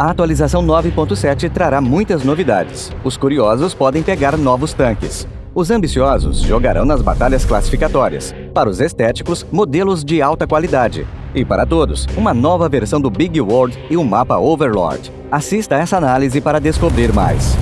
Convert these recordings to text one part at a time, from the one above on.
A atualização 9.7 trará muitas novidades. Os curiosos podem pegar novos tanques. Os ambiciosos jogarão nas batalhas classificatórias. Para os estéticos, modelos de alta qualidade. E para todos, uma nova versão do Big World e um mapa Overlord. Assista essa análise para descobrir mais.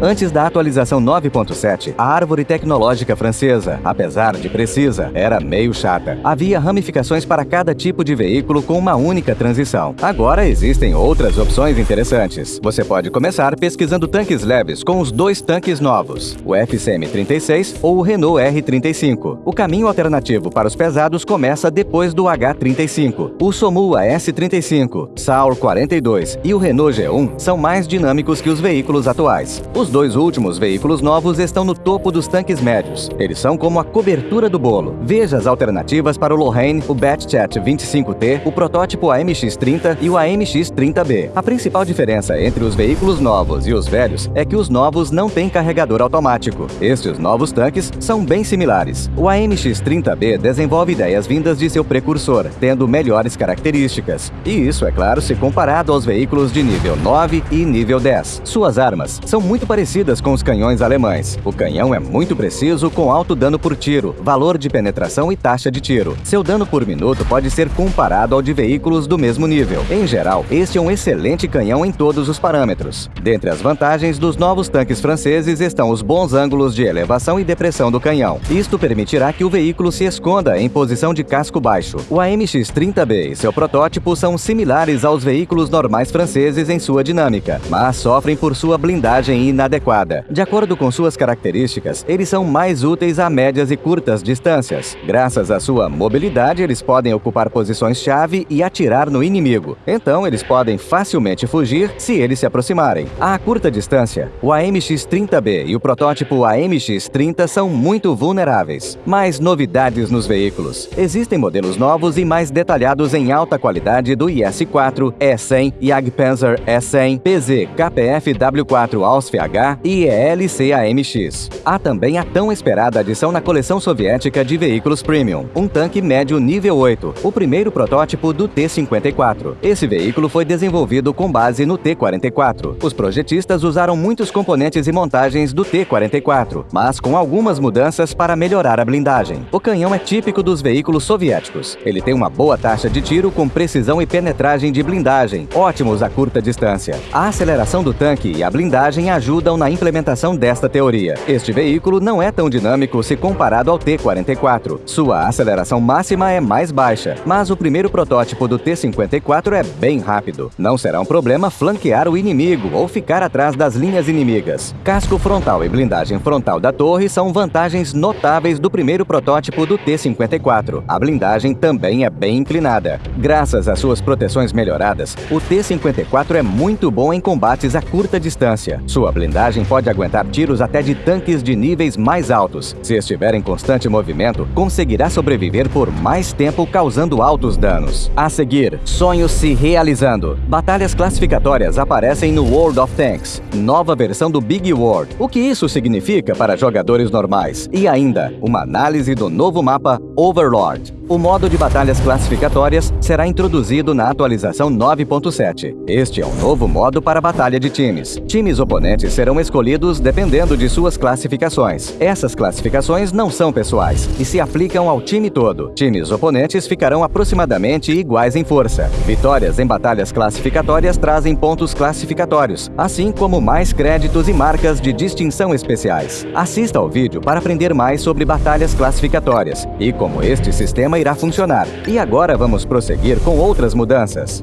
Antes da atualização 9.7, a árvore tecnológica francesa, apesar de precisa, era meio chata. Havia ramificações para cada tipo de veículo com uma única transição. Agora existem outras opções interessantes. Você pode começar pesquisando tanques leves com os dois tanques novos, o FCM-36 ou o Renault R35. O caminho alternativo para os pesados começa depois do H35. O Somua S35, Saur 42 e o Renault G1 são mais dinâmicos que os veículos atuais. Os os dois últimos veículos novos estão no topo dos tanques médios. Eles são como a cobertura do bolo. Veja as alternativas para o Lorraine, o Batchat 25T, o protótipo AMX-30 e o AMX-30B. A principal diferença entre os veículos novos e os velhos é que os novos não têm carregador automático. Estes novos tanques são bem similares. O AMX-30B desenvolve ideias vindas de seu precursor, tendo melhores características. E isso, é claro, se comparado aos veículos de nível 9 e nível 10. Suas armas são muito parecidas parecidas com os canhões alemães. O canhão é muito preciso, com alto dano por tiro, valor de penetração e taxa de tiro. Seu dano por minuto pode ser comparado ao de veículos do mesmo nível. Em geral, este é um excelente canhão em todos os parâmetros. Dentre as vantagens dos novos tanques franceses estão os bons ângulos de elevação e depressão do canhão. Isto permitirá que o veículo se esconda em posição de casco baixo. O AMX-30B e seu protótipo são similares aos veículos normais franceses em sua dinâmica, mas sofrem por sua blindagem inadequada inadequada. De acordo com suas características, eles são mais úteis a médias e curtas distâncias. Graças à sua mobilidade, eles podem ocupar posições-chave e atirar no inimigo. Então, eles podem facilmente fugir se eles se aproximarem. A curta distância, o AMX-30B e o protótipo AMX-30 são muito vulneráveis. Mais novidades nos veículos. Existem modelos novos e mais detalhados em alta qualidade do IS-4, E100, Jagdpanzer E100, PZ, KPF W4 Ausf e ELC-AMX. Há também a tão esperada adição na coleção soviética de veículos premium, um tanque médio nível 8, o primeiro protótipo do T-54. Esse veículo foi desenvolvido com base no T-44. Os projetistas usaram muitos componentes e montagens do T-44, mas com algumas mudanças para melhorar a blindagem. O canhão é típico dos veículos soviéticos. Ele tem uma boa taxa de tiro com precisão e penetragem de blindagem, ótimos a curta distância. A aceleração do tanque e a blindagem ajudam ajudam na implementação desta teoria. Este veículo não é tão dinâmico se comparado ao T-44. Sua aceleração máxima é mais baixa, mas o primeiro protótipo do T-54 é bem rápido. Não será um problema flanquear o inimigo ou ficar atrás das linhas inimigas. Casco frontal e blindagem frontal da torre são vantagens notáveis do primeiro protótipo do T-54. A blindagem também é bem inclinada. Graças às suas proteções melhoradas, o T-54 é muito bom em combates a curta distância. Sua blindagem blindagem pode aguentar tiros até de tanques de níveis mais altos. Se estiver em constante movimento, conseguirá sobreviver por mais tempo causando altos danos. A seguir, sonhos se realizando. Batalhas classificatórias aparecem no World of Tanks, nova versão do Big World. O que isso significa para jogadores normais? E ainda, uma análise do novo mapa Overlord. O modo de batalhas classificatórias será introduzido na atualização 9.7. Este é um novo modo para batalha de times. Times oponentes serão escolhidos dependendo de suas classificações. Essas classificações não são pessoais e se aplicam ao time todo. Times oponentes ficarão aproximadamente iguais em força. Vitórias em batalhas classificatórias trazem pontos classificatórios, assim como mais créditos e marcas de distinção especiais. Assista ao vídeo para aprender mais sobre batalhas classificatórias e como este sistema irá funcionar. E agora vamos prosseguir com outras mudanças.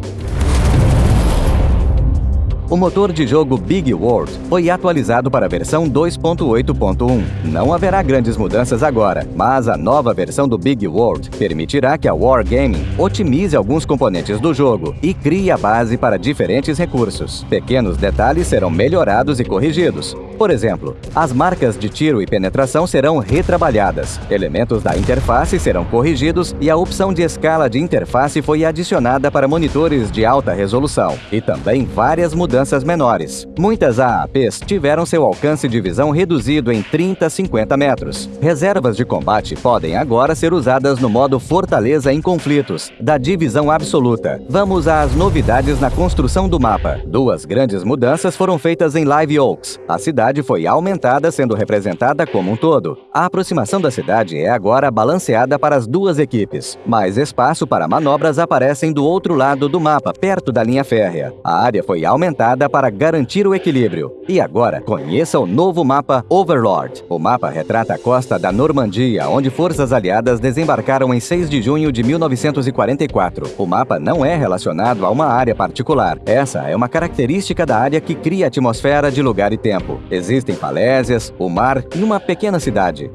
O motor de jogo Big World foi atualizado para a versão 2.8.1. Não haverá grandes mudanças agora, mas a nova versão do Big World permitirá que a Wargaming otimize alguns componentes do jogo e crie a base para diferentes recursos. Pequenos detalhes serão melhorados e corrigidos, Por exemplo, as marcas de tiro e penetração serão retrabalhadas, elementos da interface serão corrigidos e a opção de escala de interface foi adicionada para monitores de alta resolução, e também várias mudanças menores. Muitas AAPs tiveram seu alcance de visão reduzido em 30 a 50 metros. Reservas de combate podem agora ser usadas no modo Fortaleza em conflitos, da divisão absoluta. Vamos às novidades na construção do mapa. Duas grandes mudanças foram feitas em Live Oaks. A cidade foi aumentada, sendo representada como um todo. A aproximação da cidade é agora balanceada para as duas equipes. Mais espaço para manobras aparecem do outro lado do mapa, perto da linha férrea. A área foi aumentada para garantir o equilíbrio. E agora, conheça o novo mapa Overlord. O mapa retrata a costa da Normandia, onde forças aliadas desembarcaram em 6 de junho de 1944. O mapa não é relacionado a uma área particular. Essa é uma característica da área que cria atmosfera de lugar e tempo. Existem falésias, o mar e uma pequena cidade.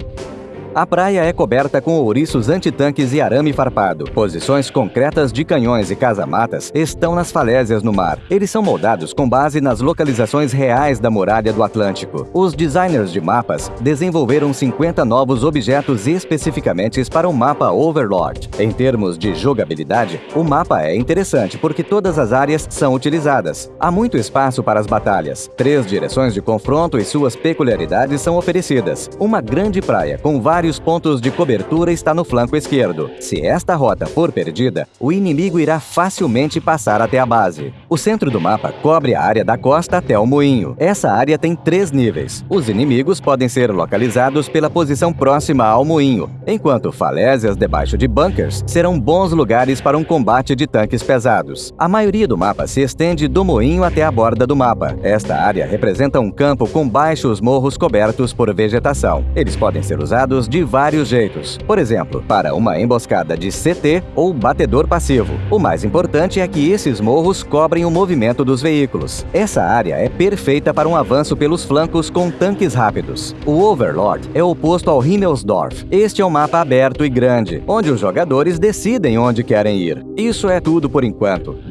A praia é coberta com ouriços antitanques e arame farpado. Posições concretas de canhões e casamatas estão nas falésias no mar. Eles são moldados com base nas localizações reais da muralha do Atlântico. Os designers de mapas desenvolveram 50 novos objetos especificamente para o mapa Overlord. Em termos de jogabilidade, o mapa é interessante porque todas as áreas são utilizadas. Há muito espaço para as batalhas. Três direções de confronto e suas peculiaridades são oferecidas. Uma grande praia com vários vários pontos de cobertura está no flanco esquerdo. Se esta rota for perdida, o inimigo irá facilmente passar até a base. O centro do mapa cobre a área da costa até o moinho. Essa área tem três níveis. Os inimigos podem ser localizados pela posição próxima ao moinho, enquanto falésias debaixo de bunkers serão bons lugares para um combate de tanques pesados. A maioria do mapa se estende do moinho até a borda do mapa. Esta área representa um campo com baixos morros cobertos por vegetação. Eles podem ser usados de vários jeitos. Por exemplo, para uma emboscada de CT ou batedor passivo. O mais importante é que esses morros cobrem o movimento dos veículos. Essa área é perfeita para um avanço pelos flancos com tanques rápidos. O Overlord é oposto ao Himmelsdorf. Este é um mapa aberto e grande, onde os jogadores decidem onde querem ir. Isso é tudo por enquanto.